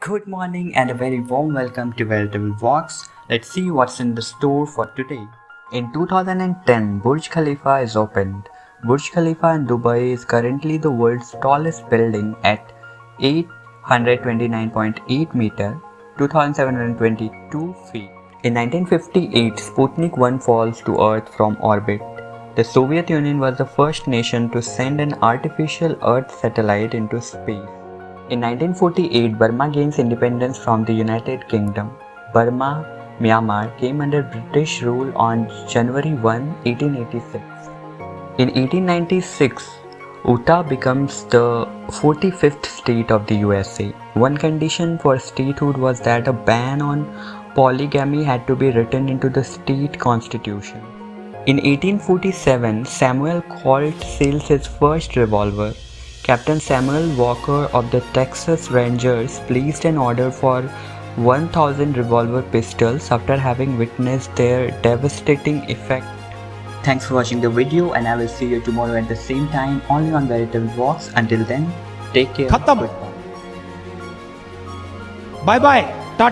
Good morning and a very warm welcome to Veritable Walks. Let's see what's in the store for today. In 2010, Burj Khalifa is opened. Burj Khalifa in Dubai is currently the world's tallest building at 829.8 meter, 2722 feet. In 1958, Sputnik 1 falls to Earth from orbit. The Soviet Union was the first nation to send an artificial Earth satellite into space. In 1948, Burma gains independence from the United Kingdom. Burma, Myanmar came under British rule on January 1, 1886. In 1896, Utah becomes the 45th state of the USA. One condition for statehood was that a ban on polygamy had to be written into the state constitution. In 1847, Samuel Colt sails his first revolver Captain Samuel Walker of the Texas Rangers placed an order for 1000 revolver pistols after having witnessed their devastating effect. Thanks for watching the video and I will see you tomorrow at the same time only on Veritable Walks. Until then, take care. Khatam. Bye bye.